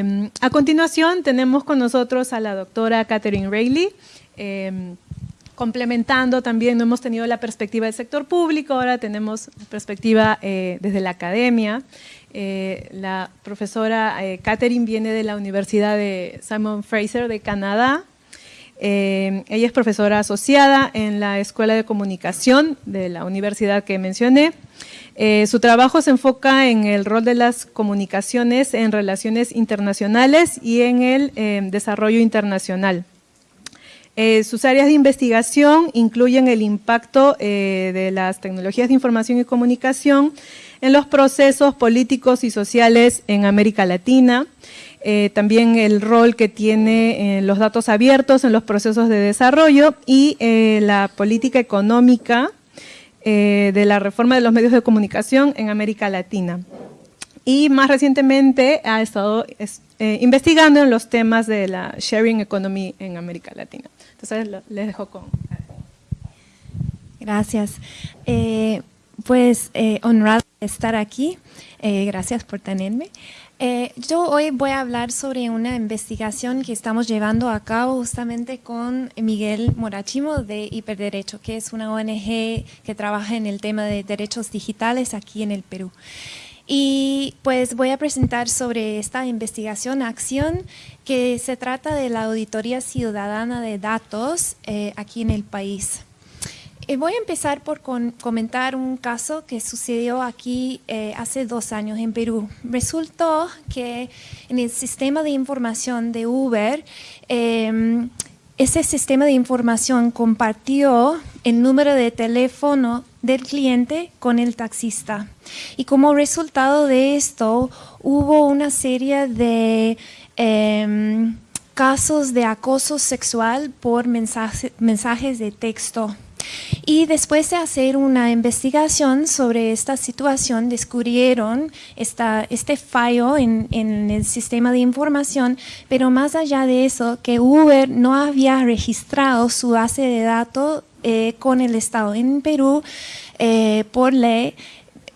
Em, a continuación tenemos con nosotros a la doctora Catherine Rayleigh, em, complementando también, no hemos tenido la perspectiva del sector público, ahora tenemos perspectiva eh, desde la academia. Eh, la profesora eh, Catherine viene de la Universidad de Simon Fraser de Canadá. ella es profesora asociada en la Escuela de Comunicación de la universidad que mencioné. Eh, su trabajo se enfoca en el rol de las comunicaciones en relaciones internacionales y en el em, desarrollo internacional. Eh, sus áreas de investigación incluyen el impacto eh, de las tecnologías de información y comunicación en los procesos políticos y sociales en América Latina, también el rol que tiene los datos abiertos en los procesos de desarrollo y la política económica eh, de la reforma de los medios de comunicación en América Latina. Y más recientemente ha estado eh, investigando en los temas de la sharing economy en América Latina. Entonces les dejo con... Gracias. Eh, pues honrado estar aquí. gracias por tenerme. Eh, yo hoy voy a hablar sobre una investigación que estamos llevando a cabo justamente con Miguel Morachimo de Hiperderecho, que es una ONG que trabaja en el tema de derechos digitales aquí en el Perú. Y pues voy a presentar sobre esta investigación, acción, que se trata de la Auditoría Ciudadana de Datos eh, aquí en el país. Eh, voy a empezar por comentar un caso que sucedió aquí eh, hace dos años en Perú. Resultó que en el sistema de información de Uber, em, ese sistema de información compartió el número de teléfono del cliente con el taxista. Y como resultado de esto, hubo una serie de em, casos de acoso sexual por mensajes de texto. Y después de hacer una investigación sobre esta situación, descubrieron esta, este fallo en, en, el sistema de información, pero más allá de eso, que Uber no había registrado su base de datos eh, con el Estado. En Perú, eh, por ley,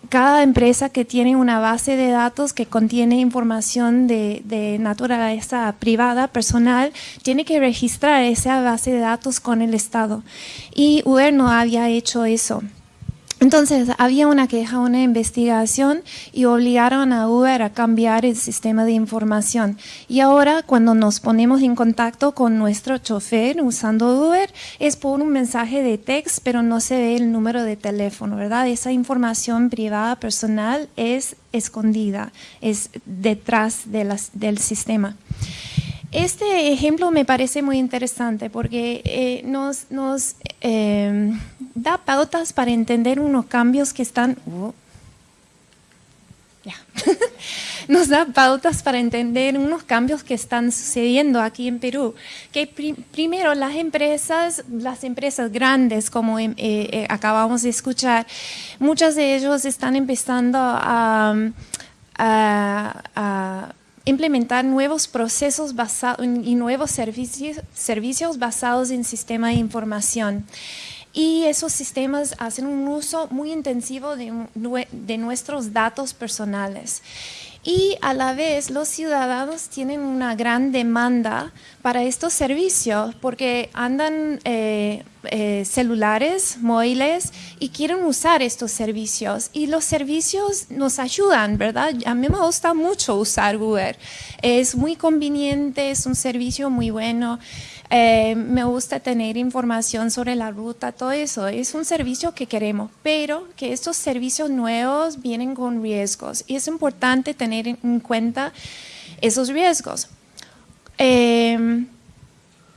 cada empresa que tiene una base de datos que contiene información de, naturaleza privada, personal, tiene que registrar esa base de datos con el Estado. Y Uber no había hecho eso. Entonces, había una queja, una investigación y obligaron a Uber a cambiar el sistema de información. Y ahora, cuando nos ponemos en contacto con nuestro chofer usando Uber, es por un mensaje de text, pero no se ve el número de teléfono, ¿verdad? Esa información privada, personal, es escondida, es detrás del sistema. Este ejemplo me parece muy interesante porque eh, nos, nos em, da pautas para entender unos cambios que están... Oh, nos da pautas para entender unos cambios que están sucediendo aquí en Perú. Que primero las empresas, las empresas grandes, como em, eh, eh, acabamos de escuchar, muchas de ellos están empezando a, a implementar nuevos procesos basados y nuevos servicios, servicios basados en sistema de información. Y esos sistemas hacen un uso muy intensivo de, nuestros datos personales. Y a la vez los ciudadanos tienen una gran demanda para estos servicios porque andan eh, eh, celulares, móviles y quieren usar estos servicios y los servicios nos ayudan, ¿verdad? A mí me gusta mucho usar Uber, es muy conveniente, es un servicio muy bueno. Eh, me gusta tener información sobre la ruta, todo eso. Es un servicio que queremos, pero que estos servicios nuevos vienen con riesgos y es importante tener en cuenta esos riesgos. Eh,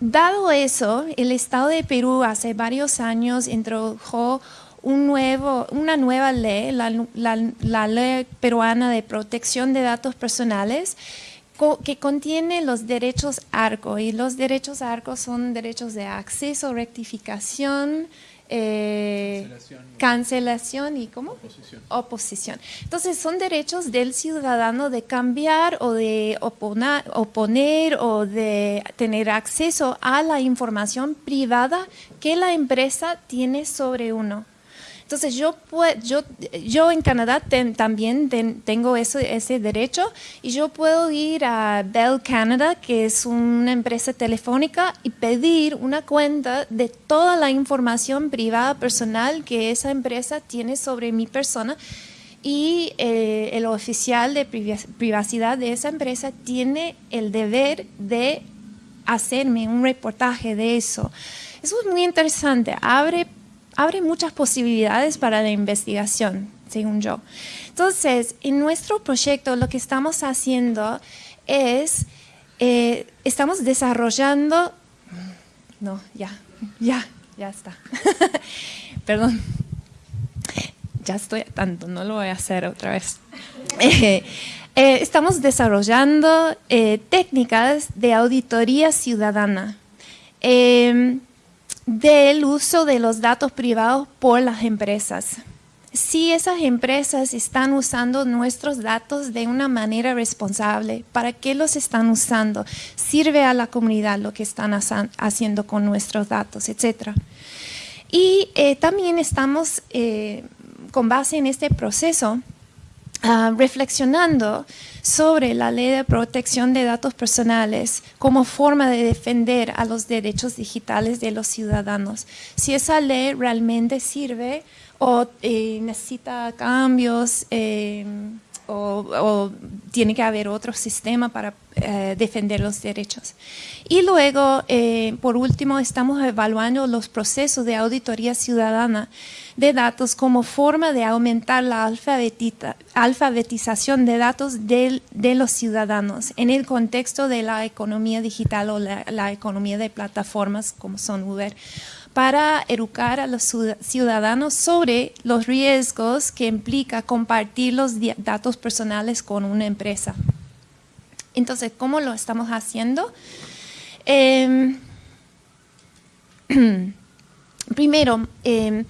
dado eso, el Estado de Perú hace varios años introdujo una nueva ley, la Ley Peruana de Protección de Datos Personales, que contiene los derechos ARCO y los derechos ARCO son derechos de acceso, rectificación, eh, cancelación, y ¿cómo? Oposición. Oposición. Entonces son derechos del ciudadano de cambiar o de oponer, oponer o de tener acceso a la información privada que la empresa tiene sobre uno. Entonces yo, yo, yo en Canadá también tengo ese, ese derecho y yo puedo ir a Bell Canada, que es una empresa telefónica, y pedir una cuenta de toda la información privada personal que esa empresa tiene sobre mi persona y eh, el oficial de privacidad de esa empresa tiene el deber de hacerme un reportaje de eso. Eso es muy interesante, abre, abre muchas posibilidades para la investigación, según yo. Entonces, en nuestro proyecto lo que estamos haciendo es, eh, estamos desarrollando, no, ya, ya, ya está, perdón ya estoy tanto, no lo voy a hacer otra vez. Eh, eh, estamos desarrollando técnicas de auditoría ciudadana em, del uso de los datos privados por las empresas. Si esas empresas están usando nuestros datos de una manera responsable, ¿para qué los están usando? ¿Sirve a la comunidad lo que están haciendo con nuestros datos, etcétera? Y también estamos con base en este proceso, ah, reflexionando sobre la ley de protección de datos personales como forma de defender a los derechos digitales de los ciudadanos. Si esa ley realmente sirve o eh, necesita cambios eh, o, tiene que haber otro sistema para eh, defender los derechos. Y luego, por último, estamos evaluando los procesos de auditoría ciudadana de datos como forma de aumentar la alfabetización de datos de, los ciudadanos en el contexto de la economía digital o la, economía de plataformas como son Uber para educar a los ciudadanos sobre los riesgos que implica compartir los datos personales con una empresa. Entonces, ¿cómo lo estamos haciendo? Em, primero, em,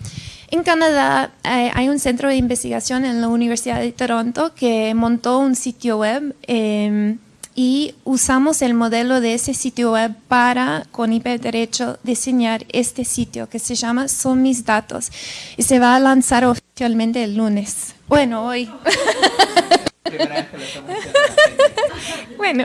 en Canadá eh, hay un centro de investigación en la Universidad de Toronto que montó un sitio web em, y usamos el modelo de ese sitio web para, con Derecho, diseñar este sitio que se llama Son mis datos y se va a lanzar oficialmente el lunes. Bueno, hoy. bueno,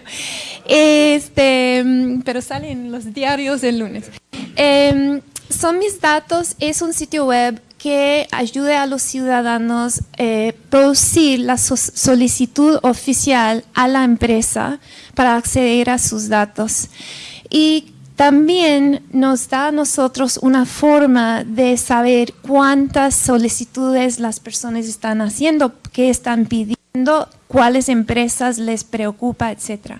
este, pero salen los diarios el lunes. Em, son mis datos es un sitio web que ayude a los ciudadanos a eh, producir la solicitud oficial a la empresa para acceder a sus datos. Y también nos da a nosotros una forma de saber cuántas solicitudes las personas están haciendo, qué están pidiendo, cuáles empresas les preocupa, etc.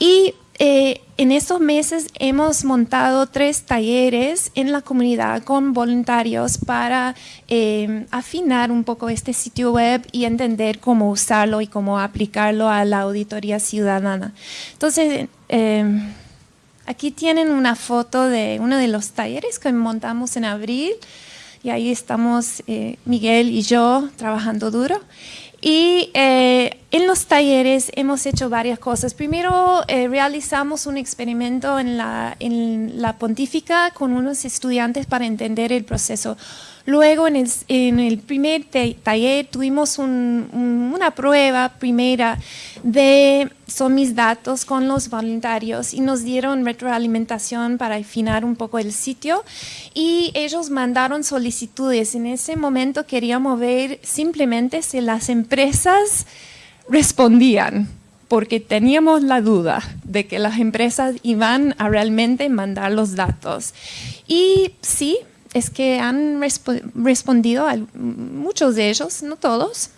Y eh, en estos meses hemos montado tres talleres en la comunidad con voluntarios para eh, afinar un poco este sitio web y entender cómo usarlo y cómo aplicarlo a la auditoría ciudadana. Entonces, eh, aquí tienen una foto de uno de los talleres que montamos en abril y ahí estamos Miguel y yo trabajando duro. Y eh, en los talleres hemos hecho varias cosas. Primero eh, realizamos un experimento en la, en la pontífica con unos estudiantes para entender el proceso Luego en el, primer taller tuvimos una prueba primera de son mis datos con los voluntarios y nos dieron retroalimentación para afinar un poco el sitio y ellos mandaron solicitudes. En ese momento queríamos ver simplemente si las empresas respondían porque teníamos la duda de que las empresas iban a realmente mandar los datos. Y sí, es que han respondido a muchos de ellos, no todos.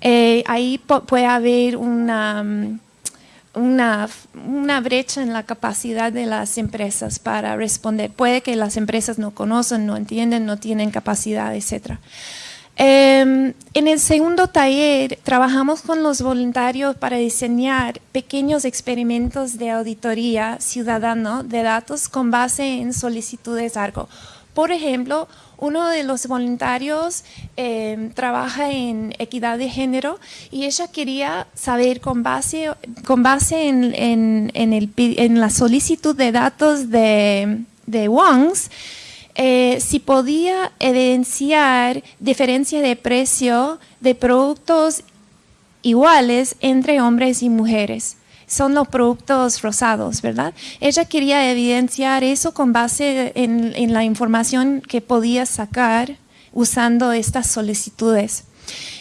Eh, ahí puede haber una, brecha en la capacidad de las empresas para responder. Puede que las empresas no conocen, no entienden, no tienen capacidad, etc. Em, en el segundo taller trabajamos con los voluntarios para diseñar pequeños experimentos de auditoría ciudadano de datos con base en solicitudes ARGO por ejemplo, uno de los voluntarios em, trabaja en equidad de género y ella quería saber con base, con base en, la solicitud de datos de, de WONGS, eh, si podía evidenciar diferencia de precio de productos iguales entre hombres y mujeres. Son los productos rosados, ¿verdad? Ella quería evidenciar eso con base en, la información que podía sacar usando estas solicitudes.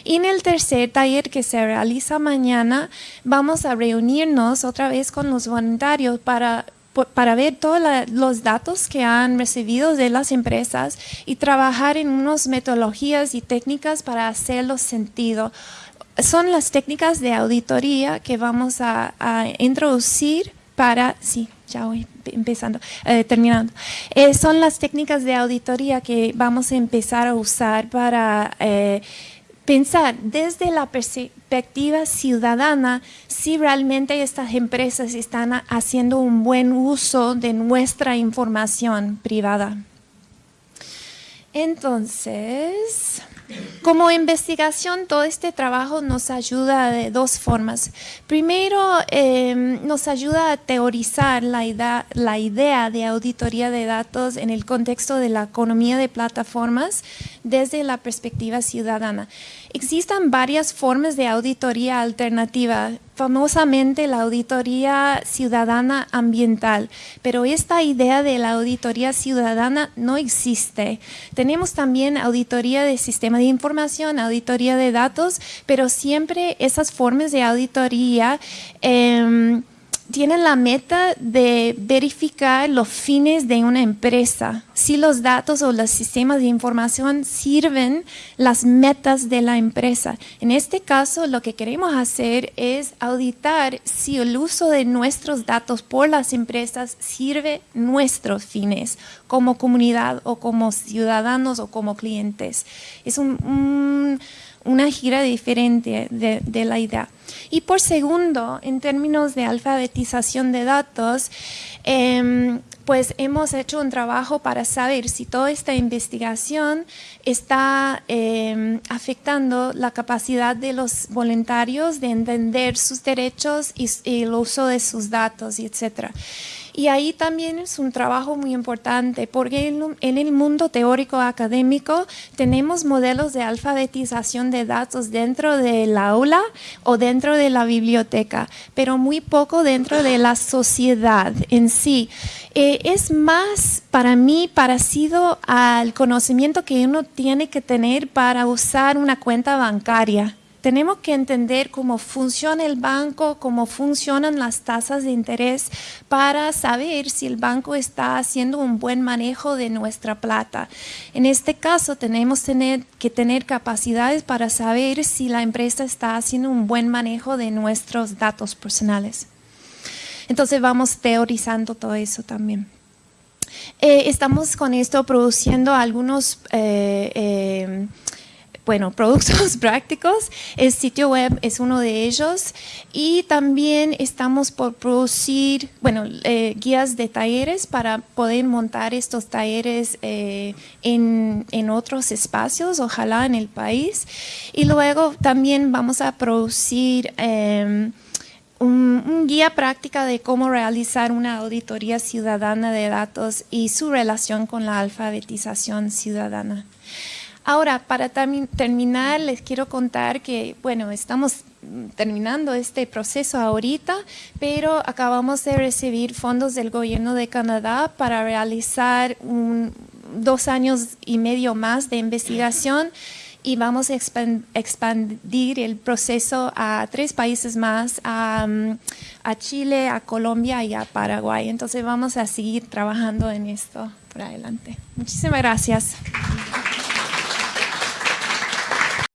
Y en el tercer taller que se realiza mañana, vamos a reunirnos otra vez con los voluntarios para para ver todos los datos que han recibido de las empresas y trabajar en unas metodologías y técnicas para hacerlo sentido. Son las técnicas de auditoría que vamos a, introducir para, sí, ya voy empezando, eh, terminando. Eh, son las técnicas de auditoría que vamos a empezar a usar para eh, pensar desde la perspectiva ciudadana si realmente estas empresas están haciendo un buen uso de nuestra información privada. Entonces, como investigación, todo este trabajo nos ayuda de dos formas. Primero, em, nos ayuda a teorizar la idea, la idea de auditoría de datos en el contexto de la economía de plataformas desde la perspectiva ciudadana. Existen varias formas de auditoría alternativa, famosamente la auditoría ciudadana ambiental, pero esta idea de la auditoría ciudadana no existe. Tenemos también auditoría de sistema de información, auditoría de datos, pero siempre esas formas de auditoría... Em, tienen la meta de verificar los fines de una empresa, si los datos o los sistemas de información sirven las metas de la empresa. En este caso, lo que queremos hacer es auditar si el uso de nuestros datos por las empresas sirve nuestros fines como comunidad o como ciudadanos o como clientes. Es un una gira diferente de, la idea. Y por segundo, en términos de alfabetización de datos, em, pues hemos hecho un trabajo para saber si toda esta investigación está em, afectando la capacidad de los voluntarios de entender sus derechos y, y el uso de sus datos, etc. Y ahí también es un trabajo muy importante porque en el mundo teórico académico tenemos modelos de alfabetización de datos dentro del aula o dentro de la biblioteca, pero muy poco dentro de la sociedad en sí. Eh, es más para mí parecido al conocimiento que uno tiene que tener para usar una cuenta bancaria tenemos que entender cómo funciona el banco, cómo funcionan las tasas de interés para saber si el banco está haciendo un buen manejo de nuestra plata. En este caso tenemos que tener capacidades para saber si la empresa está haciendo un buen manejo de nuestros datos personales. Entonces vamos teorizando todo eso también. Eh, estamos con esto produciendo algunos eh, eh, bueno, productos prácticos. El sitio web es uno de ellos y también estamos por producir, bueno, eh, guías de talleres para poder montar estos talleres eh, en, otros espacios, ojalá en el país. Y luego también vamos a producir em, un, un, guía práctica de cómo realizar una auditoría ciudadana de datos y su relación con la alfabetización ciudadana. Ahora, para terminar, les quiero contar que, bueno, estamos terminando este proceso ahorita, pero acabamos de recibir fondos del gobierno de Canadá para realizar dos años y medio más de investigación y vamos a expandir el proceso a tres países más, a, a, Chile, a Colombia y a Paraguay. Entonces vamos a seguir trabajando en esto por adelante. Muchísimas gracias.